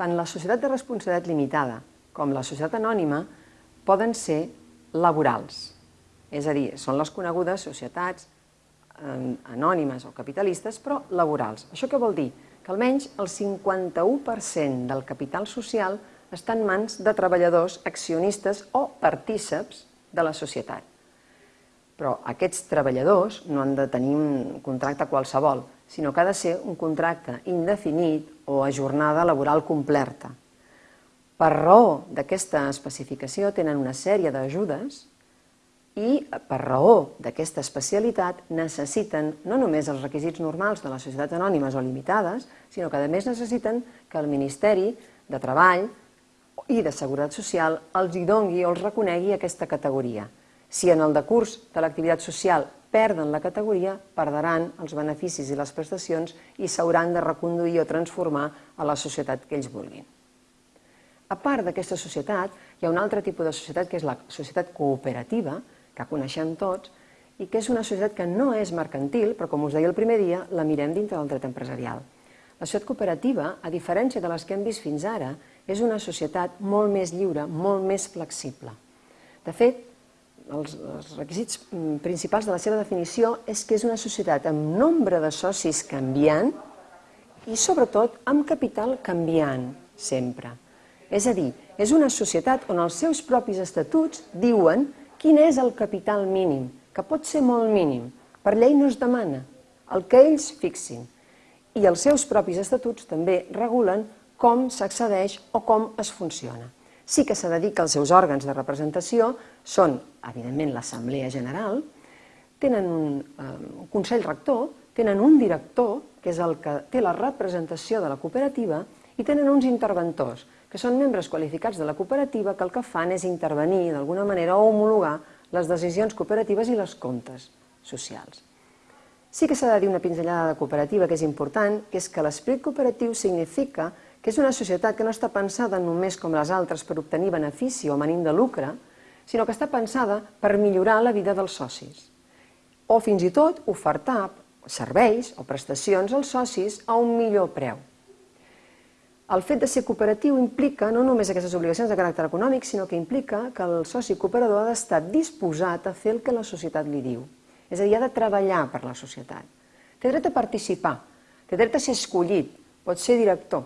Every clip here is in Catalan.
tant la societat de responsabilitat limitada com la societat anònima poden ser laborals. És a dir, són les conegudes societats anònimes o capitalistes, però laborals. Això què vol dir? Que almenys el 51% del capital social està en mans de treballadors, accionistes o partíceps de la societat. Però aquests treballadors no han de tenir un contracte qualsevol, sinó que ha de ser un contracte indefinit o a jornada laboral completa. Per raó d'aquesta especificació tenen una sèrie d'ajudes i per raó d'aquesta especialitat necessiten no només els requisits normals de les societats anònimes o limitades, sinó que a més necessiten que el Ministeri de Treball i de Seguretat Social els hi dongui o els reconegui aquesta categoria. Si en el decurs de l'activitat social perden la categoria, perdran els beneficis i les prestacions i s'hauran de reconduir o transformar a la societat que ells vulguin. A part d'aquesta societat, hi ha un altre tipus de societat que és la societat cooperativa, que coneixem tots, i que és una societat que no és mercantil, però com us deia el primer dia, la mirem dintre del dret empresarial. La societat cooperativa, a diferència de les que hem vist fins ara, és una societat molt més lliure, molt més flexible. De fet, els, els requisits mm, principals de la seva definició és que és una societat amb nombre de socis canviant i, sobretot, amb capital canviant, sempre. És a dir, és una societat on els seus propis estatuts diuen Quin és el capital mínim? Que pot ser molt mínim. Per llei no es demana. El que ells fixin. I els seus propis estatuts també regulen com s'accedeix o com es funciona. Sí que s'ha de dir que els seus òrgans de representació són, evidentment, l'Assemblea General, tenen un, eh, un Consell Rector, tenen un director, que és el que té la representació de la cooperativa, i tenen uns interventors, que són membres qualificats de la cooperativa que el que fan és intervenir d'alguna manera o homologar les decisions cooperatives i les comptes socials. Sí que s'ha de dir una pinzellada de cooperativa que és important, que és que l'esperit cooperatiu significa que és una societat que no està pensada només com les altres per obtenir benefici o manim de lucre, sinó que està pensada per millorar la vida dels socis. O fins i tot ofertar serveis o prestacions als socis a un millor preu. El fet de ser cooperatiu implica no només aquestes obligacions de caràcter econòmic, sinó que implica que el soci cooperador ha d'estar disposat a fer el que la societat li diu. És a dir, ha de treballar per la societat. Té dret a participar, té dret a ser escollit, pot ser director,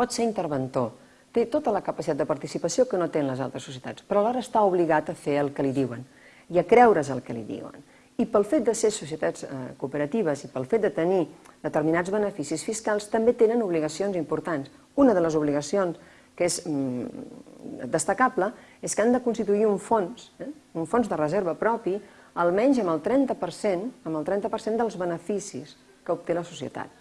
pot ser interventor, té tota la capacitat de participació que no tenen les altres societats, però alhora està obligat a fer el que li diuen i a creure's el que li diuen. I pel fet de ser societats eh, cooperatives i pel fet de tenir determinats beneficis fiscals també tenen obligacions importants. Una de les obligacions que és mm, destacable és que han de constituir un fons, eh, un fons de reserva propi, almenys amb el 30%, amb el 30 dels beneficis que obté la societat.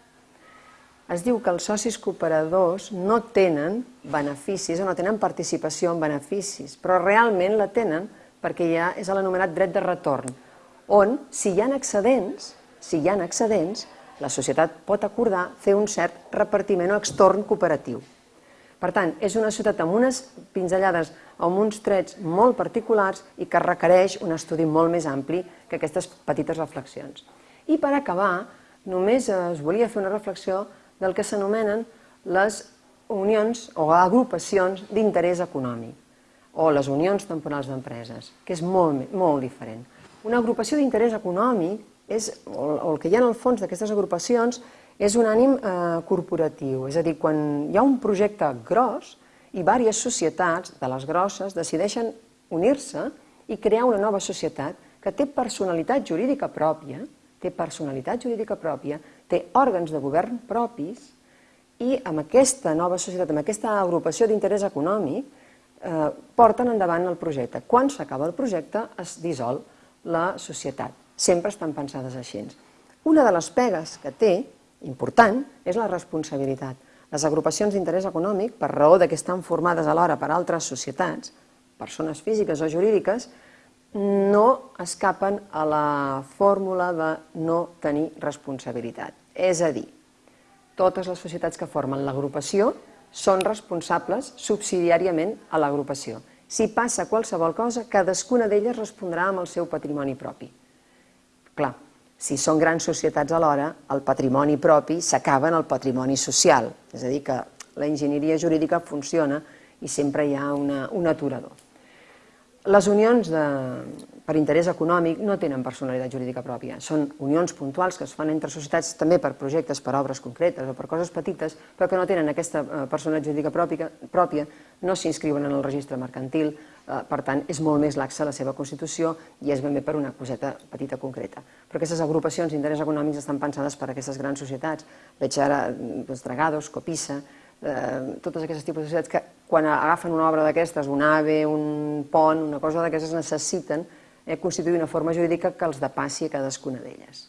Es diu que els socis cooperadors no tenen beneficis o no tenen participació en beneficis, però realment la tenen perquè ja és l'anomenat dret de retorn, on, si hi ha excedents, si hi ha excedents, la societat pot acordar fer un cert repartiment o extorn cooperatiu. Per tant, és una societat amb unes pinzellades, amb uns trets molt particulars i que requereix un estudi molt més ampli que aquestes petites reflexions. I per acabar, només es volia fer una reflexió del que s'anomenen les unions o agrupacions d'interès econòmic o les unions temporals d'empreses, que és molt, molt diferent. Una agrupació d'interès econòmic, és, o el que hi ha en el fons d'aquestes agrupacions, és un ànim eh, corporatiu, és a dir, quan hi ha un projecte gros i diverses societats de les grosses decideixen unir-se i crear una nova societat que té personalitat jurídica pròpia, té personalitat jurídica pròpia, té òrgans de govern propis i amb aquesta nova societat, amb aquesta agrupació d'interès econòmic, eh, porten endavant el projecte. Quan s'acaba el projecte es dissol la societat. Sempre estan pensades així. Una de les pegues que té, important, és la responsabilitat. Les agrupacions d'interès econòmic, per raó de que estan formades alhora per altres societats, persones físiques o jurídiques, no escapen a la fórmula de no tenir responsabilitat. És a dir, totes les societats que formen l'agrupació són responsables subsidiàriament a l'agrupació si passa qualsevol cosa, cadascuna d'elles respondrà amb el seu patrimoni propi. Clar, si són grans societats alhora, el patrimoni propi s'acaba en el patrimoni social, és a dir, que la enginyeria jurídica funciona i sempre hi ha una, un aturador. Les unions de, per interès econòmic no tenen personalitat jurídica pròpia. Són unions puntuals que es fan entre societats també per projectes, per obres concretes o per coses petites, però que no tenen aquesta eh, personalitat jurídica pròpia, pròpia no s'inscriuen en el registre mercantil, eh, per tant, és molt més laxa la seva constitució i és ben bé per una coseta petita concreta. Però aquestes agrupacions d'interès econòmics estan pensades per a aquestes grans societats. Veig ara doncs, Dragados, Copissa, eh, totes aquestes tipus de societats que quan agafen una obra d'aquestes, un AVE, un pont, una cosa d'aquestes, necessiten eh, constituir una forma jurídica que els depassi a cadascuna d'elles.